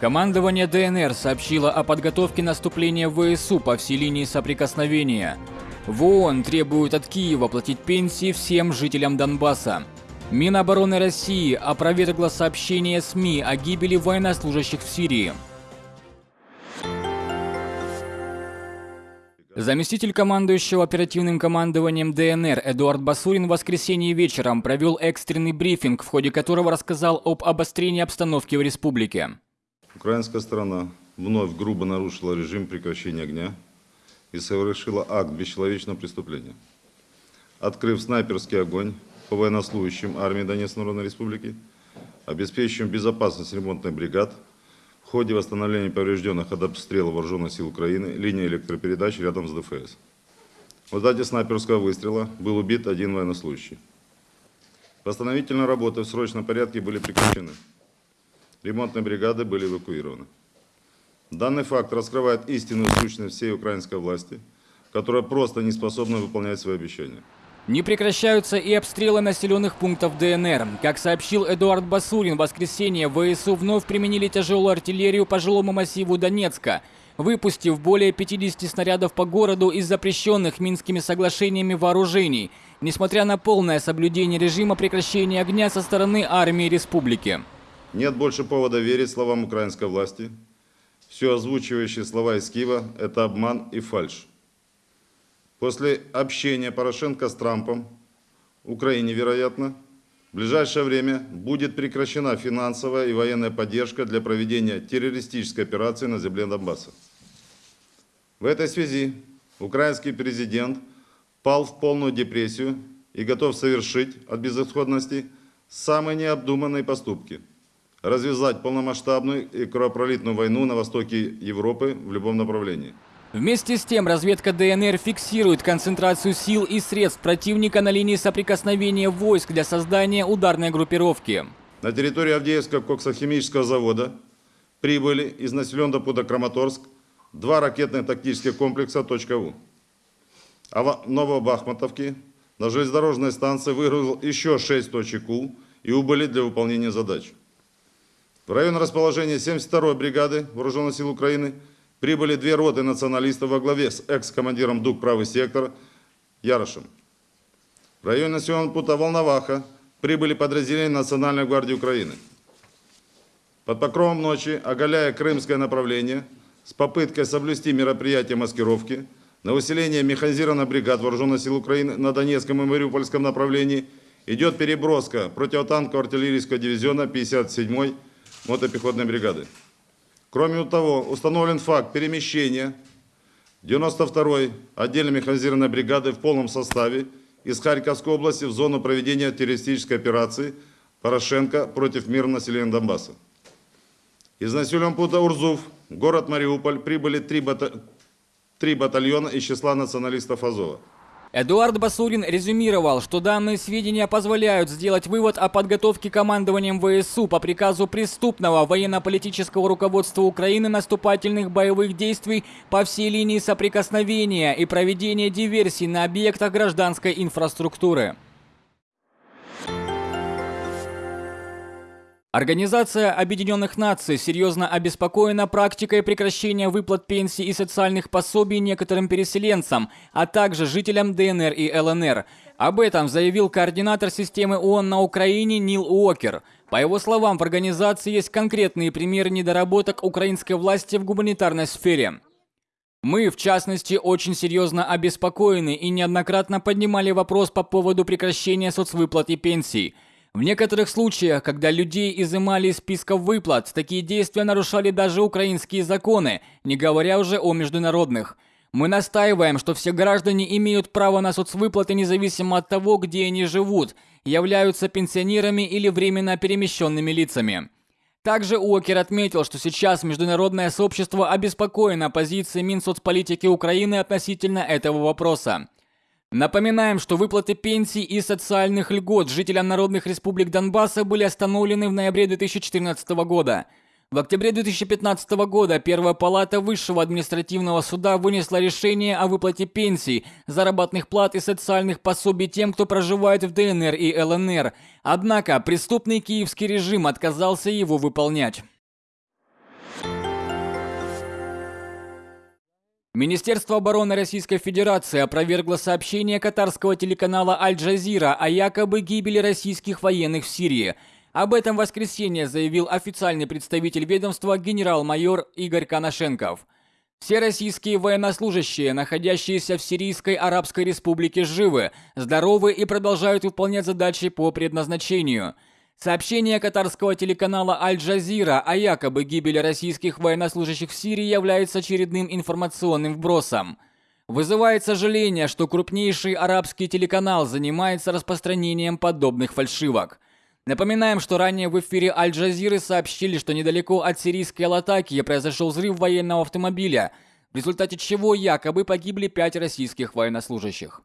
Командование ДНР сообщило о подготовке наступления ВСУ по всей линии соприкосновения. В ООН требуют от Киева платить пенсии всем жителям Донбасса. Минобороны России опровергла сообщение СМИ о гибели военнослужащих в Сирии. Заместитель командующего оперативным командованием ДНР Эдуард Басурин в воскресенье вечером провел экстренный брифинг, в ходе которого рассказал об обострении обстановки в республике. Украинская сторона вновь грубо нарушила режим прекращения огня и совершила акт бесчеловечного преступления. Открыв снайперский огонь по военнослужащим армии Донецкой Народной Республики, обеспечиваем безопасность ремонтных бригад – в ходе восстановления поврежденных от обстрела вооруженных сил Украины линии электропередач рядом с ДФС. В результате снайперского выстрела был убит один военнослужащий. Восстановительные работы в срочном порядке были прекращены. Ремонтные бригады были эвакуированы. Данный факт раскрывает истинную сущность всей украинской власти, которая просто не способна выполнять свои обещания. Не прекращаются и обстрелы населенных пунктов ДНР. Как сообщил Эдуард Басурин, в воскресенье ВСУ вновь применили тяжелую артиллерию по жилому массиву Донецка, выпустив более 50 снарядов по городу из запрещенных Минскими соглашениями вооружений, несмотря на полное соблюдение режима прекращения огня со стороны армии республики. Нет больше повода верить словам украинской власти. Все озвучивающие слова из Киева – это обман и фальшь. После общения Порошенко с Трампом, Украине, вероятно, в ближайшее время будет прекращена финансовая и военная поддержка для проведения террористической операции на земле Донбасса. В этой связи украинский президент пал в полную депрессию и готов совершить от безысходности самые необдуманные поступки – развязать полномасштабную и кровопролитную войну на востоке Европы в любом направлении – Вместе с тем, разведка ДНР фиксирует концентрацию сил и средств противника на линии соприкосновения войск для создания ударной группировки. На территории Авдеевского коксохимического завода прибыли из населенного пункта Краматорск два ракетных тактических комплекса «Точка У». А в Новобахматовке на железнодорожной станции выгрузил еще шесть точек У и убыли для выполнения задач. В районе расположения 72-й бригады Вооруженных сил Украины – прибыли две роты националистов во главе с экс-командиром ДУК «Правый сектор» Ярошем. В районе населенного пункта Волноваха прибыли подразделения Национальной гвардии Украины. Под покровом ночи, оголяя крымское направление, с попыткой соблюсти мероприятие маскировки, на усиление механизированных бригад Вооруженных сил Украины на Донецком и Мариупольском направлении идет переброска противотанкового артиллерийского дивизиона 57-й мотопехотной бригады. Кроме того, установлен факт перемещения 92-й отдельной механизированной бригады в полном составе из Харьковской области в зону проведения террористической операции Порошенко против мирного населения Донбасса. Из населенного пункта Урзув, город Мариуполь, прибыли три, бата... три батальона из числа националистов Азова. Эдуард Басурин резюмировал, что данные сведения позволяют сделать вывод о подготовке командованием ВСУ по приказу преступного военно-политического руководства Украины наступательных боевых действий по всей линии соприкосновения и проведения диверсий на объектах гражданской инфраструктуры. Организация Объединенных Наций серьезно обеспокоена практикой прекращения выплат пенсий и социальных пособий некоторым переселенцам, а также жителям ДНР и ЛНР. Об этом заявил координатор системы ООН на Украине Нил Уокер. По его словам, в организации есть конкретные примеры недоработок украинской власти в гуманитарной сфере. Мы, в частности, очень серьезно обеспокоены и неоднократно поднимали вопрос по поводу прекращения соцвыплат и пенсий – в некоторых случаях, когда людей изымали из списков выплат, такие действия нарушали даже украинские законы, не говоря уже о международных. Мы настаиваем, что все граждане имеют право на соцвыплаты независимо от того, где они живут, являются пенсионерами или временно перемещенными лицами. Также Уокер отметил, что сейчас международное сообщество обеспокоено позицией Минсоцполитики Украины относительно этого вопроса. Напоминаем, что выплаты пенсий и социальных льгот жителям народных республик Донбасса были остановлены в ноябре 2014 года. В октябре 2015 года Первая палата Высшего административного суда вынесла решение о выплате пенсий, заработных плат и социальных пособий тем, кто проживает в ДНР и ЛНР. Однако преступный киевский режим отказался его выполнять. Министерство обороны Российской Федерации опровергло сообщение катарского телеканала «Аль-Джазира» о якобы гибели российских военных в Сирии. Об этом в воскресенье заявил официальный представитель ведомства генерал-майор Игорь Коношенков. Все российские военнослужащие, находящиеся в Сирийской Арабской Республике, живы, здоровы и продолжают выполнять задачи по предназначению – Сообщение катарского телеканала Аль-Джазира о якобы гибели российских военнослужащих в Сирии является очередным информационным вбросом. Вызывает сожаление, что крупнейший арабский телеканал занимается распространением подобных фальшивок. Напоминаем, что ранее в эфире Аль-Джазиры сообщили, что недалеко от сирийской Латакии произошел взрыв военного автомобиля, в результате чего якобы погибли пять российских военнослужащих.